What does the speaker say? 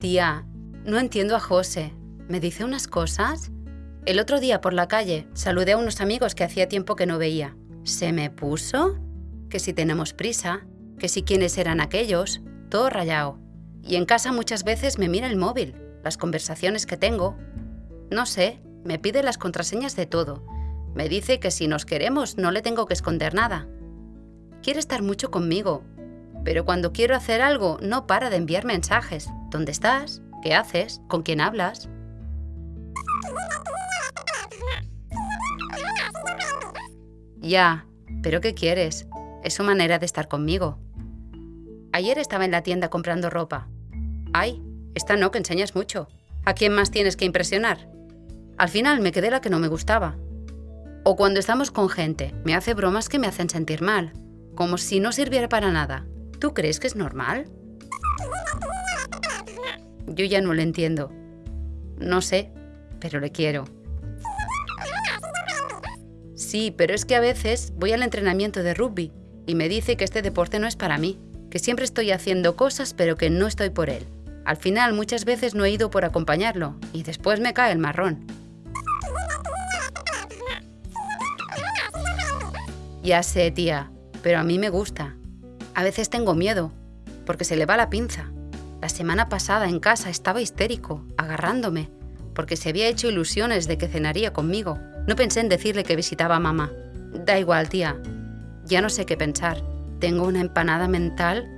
Tía, no entiendo a José. ¿Me dice unas cosas? El otro día por la calle saludé a unos amigos que hacía tiempo que no veía. ¿Se me puso? Que si tenemos prisa, que si quiénes eran aquellos, todo rayado. Y en casa muchas veces me mira el móvil, las conversaciones que tengo. No sé, me pide las contraseñas de todo. Me dice que si nos queremos no le tengo que esconder nada. Quiere estar mucho conmigo, pero cuando quiero hacer algo no para de enviar mensajes. ¿Dónde estás? ¿Qué haces? ¿Con quién hablas? Ya, pero ¿qué quieres? Es su manera de estar conmigo. Ayer estaba en la tienda comprando ropa. Ay, esta no, que enseñas mucho. ¿A quién más tienes que impresionar? Al final me quedé la que no me gustaba. O cuando estamos con gente, me hace bromas que me hacen sentir mal, como si no sirviera para nada. ¿Tú crees que es normal? Yo ya no le entiendo. No sé, pero le quiero. Sí, pero es que a veces voy al entrenamiento de rugby y me dice que este deporte no es para mí, que siempre estoy haciendo cosas pero que no estoy por él. Al final muchas veces no he ido por acompañarlo y después me cae el marrón. Ya sé, tía, pero a mí me gusta. A veces tengo miedo, porque se le va la pinza. La semana pasada en casa estaba histérico, agarrándome, porque se había hecho ilusiones de que cenaría conmigo. No pensé en decirle que visitaba a mamá. Da igual, tía. Ya no sé qué pensar. Tengo una empanada mental